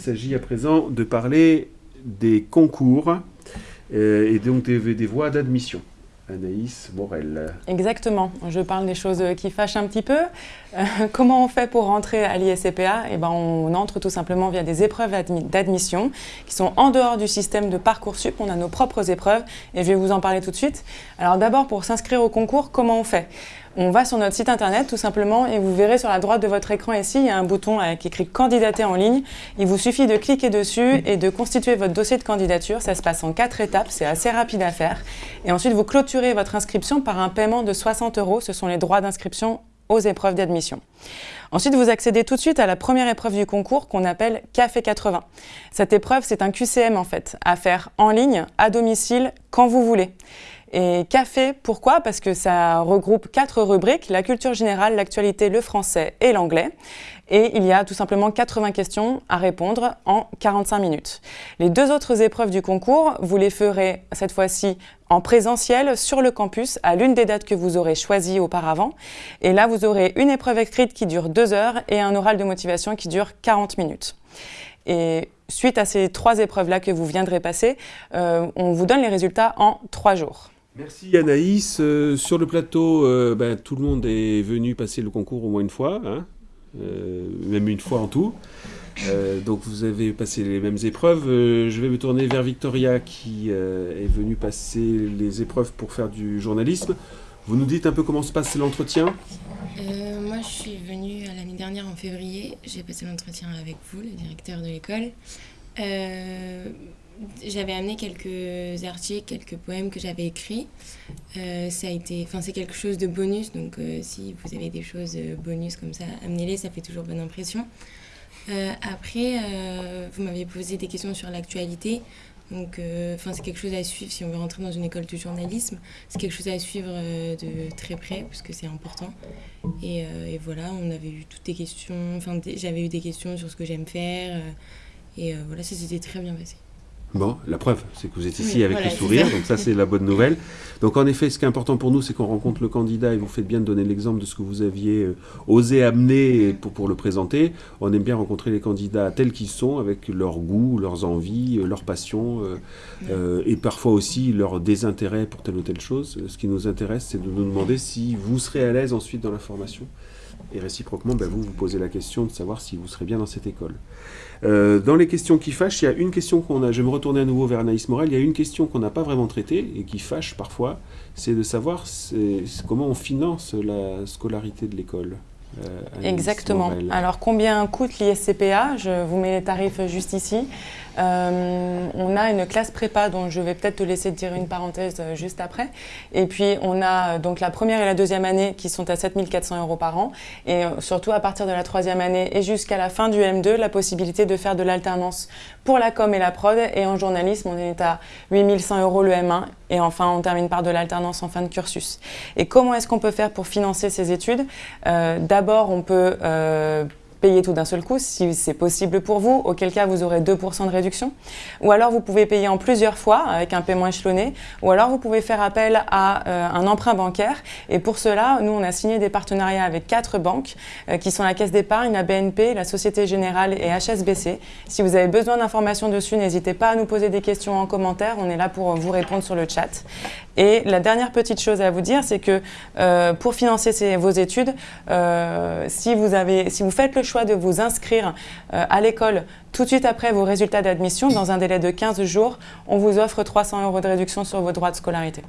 s'agit à présent de parler des concours et donc des voies d'admission. Anaïs Morel. Exactement, je parle des choses qui fâchent un petit peu. Euh, comment on fait pour rentrer à l'ISCPA? Eh ben, On entre tout simplement via des épreuves d'admission qui sont en dehors du système de Parcoursup. On a nos propres épreuves et je vais vous en parler tout de suite. Alors d'abord, pour s'inscrire au concours, comment on fait? On va sur notre site internet tout simplement et vous verrez sur la droite de votre écran ici, il y a un bouton avec écrit candidater en ligne. Il vous suffit de cliquer dessus et de constituer votre dossier de candidature. Ça se passe en quatre étapes, c'est assez rapide à faire. Et ensuite, vous clôturez votre inscription par un paiement de 60 euros. Ce sont les droits d'inscription aux épreuves d'admission. Ensuite, vous accédez tout de suite à la première épreuve du concours qu'on appelle Café 80. Cette épreuve, c'est un QCM en fait, à faire en ligne, à domicile, quand vous voulez. Et café, pourquoi? Parce que ça regroupe quatre rubriques, la culture générale, l'actualité, le français et l'anglais. Et il y a tout simplement 80 questions à répondre en 45 minutes. Les deux autres épreuves du concours, vous les ferez cette fois-ci en présentiel sur le campus à l'une des dates que vous aurez choisies auparavant. Et là, vous aurez une épreuve écrite qui dure deux heures et un oral de motivation qui dure 40 minutes. Et suite à ces trois épreuves-là que vous viendrez passer, euh, on vous donne les résultats en trois jours. Merci Anaïs. Euh, sur le plateau, euh, ben, tout le monde est venu passer le concours au moins une fois, hein, euh, même une fois en tout. donc vous avez passé les mêmes épreuves. je vais me tourner vers Victoria qui est venue passer les épreuves pour faire du journalisme. Vous nous dites un peu comment se passe l'entretien? Moi je suis venue l'année dernière en février. J'ai passé l'entretien avec vous, le directeur de l'école j'avais amené quelques articles, quelques poèmes que j'avais écrits. Euh, ça a été, enfin c'est quelque chose de bonus, donc euh, si vous avez des choses euh, bonus comme ça, amenez-les, ça fait toujours bonne impression. après, vous m'avez posé des questions sur l'actualité. Donc, enfin, c'est quelque chose à suivre si on veut rentrer dans une école de journalisme. C'est quelque chose à suivre de très près parce que c'est important. Et, et, voilà, on avait eu toutes des questions. Enfin, j'avais eu des questions sur ce que j'aime faire. et voilà, ça s'était très bien passé. Bon, la preuve, c'est que vous êtes ici avec le sourire, donc ça c'est la bonne nouvelle. Donc en effet, ce qui est important pour nous, c'est qu'on rencontre le candidat et vous faites bien de donner l'exemple de ce que vous aviez euh, osé amener pour, pour le présenter. On aime bien rencontrer les candidats tels qu'ils sont, avec leurs goûts, leurs envies, euh, leurs passions, euh, et parfois aussi leur désintérêt pour telle ou telle chose. Ce qui nous intéresse, c'est de nous demander si vous serez à l'aise ensuite dans la formation. Et réciproquement, ben, vous vous posez la question de savoir si vous serez bien dans cette école. Euh, dans les questions qui fâchent, il y a une question qu'on a, je vais me retourner à nouveau vers Anaïs Morel, il y a une question qu'on n'a pas vraiment traitée et qui fâche parfois, c'est de savoir comment on finance la scolarité de l'école. Euh, Exactement. Alors combien coûte l'ISCPA Je vous mets les tarifs juste ici. Euh, on a une classe prépa dont je vais peut-être te laisser dire une parenthèse euh, juste après. Et puis on a donc la première et la deuxième année qui sont à 7400 euros par an. Et surtout à partir de la troisième année et jusqu'à la fin du M2, la possibilité de faire de l'alternance pour la com et la prod. Et en journalisme, on est à 8100 euros le M1. Et enfin, on termine par de l'alternance en fin de cursus. Et comment est-ce qu'on peut faire pour financer ces études? D'abord, on peut euh, payer tout d'un seul coup si c'est possible pour vous, auquel cas vous aurez 2% de réduction. Ou alors vous pouvez payer en plusieurs fois avec un paiement échelonné. Ou alors vous pouvez faire appel à euh, un emprunt bancaire. Et pour cela, nous, on a signé des partenariats avec quatre banques euh, qui sont la Caisse d'épargne, la BNP, la Société Générale et HSBC. Si vous avez besoin d'informations dessus, n'hésitez pas à nous poser des questions en commentaire. On est là pour vous répondre sur le chat. Et la dernière petite chose à vous dire, c'est que euh, pour financer vos études, si, vous avez, si vous faites le choix de vous inscrire euh, à l'école tout de suite après vos résultats d'admission, dans un délai de 15 jours, on vous offre 300 euros de réduction sur vos droits de scolarité.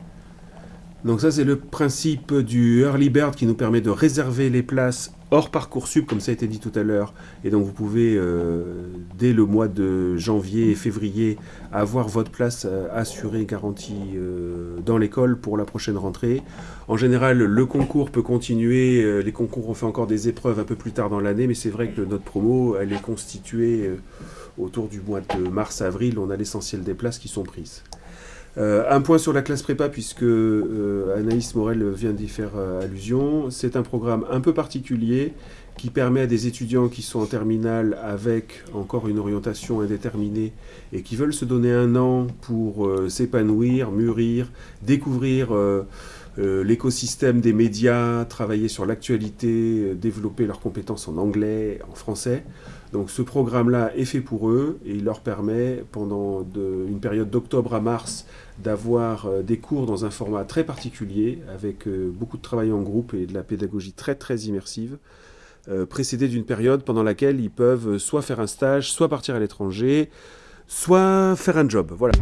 Donc ça, c'est le principe du Early Bird qui nous permet de réserver les places hors Parcoursup, comme ça a été dit tout à l'heure. Et donc vous pouvez, euh, dès le mois de janvier et février, avoir votre place euh, assurée, garantie euh, dans l'école pour la prochaine rentrée. En général, le concours peut continuer. les concours, on fait encore des épreuves un peu plus tard dans l'année, mais c'est vrai que notre promo, elle est constituée autour du mois de mars-avril. On a l'essentiel des places qui sont prises. Euh, un point sur la classe prépa, puisque euh, Anaïs Morel vient d'y faire euh, allusion. C'est un programme un peu particulier qui permet à des étudiants qui sont en terminale avec encore une orientation indéterminée et qui veulent se donner un an pour s'épanouir, mûrir, découvrir euh, l'écosystème des médias, travailler sur l'actualité, euh, développer leurs compétences en anglais, en français. Donc ce programme-là est fait pour eux et il leur permet pendant une période d'octobre à mars d'avoir euh, des cours dans un format très particulier avec beaucoup de travail en groupe et de la pédagogie très très immersive. précédé d'une période pendant laquelle ils peuvent soit faire un stage, soit partir à l'étranger, soit faire un job. Voilà.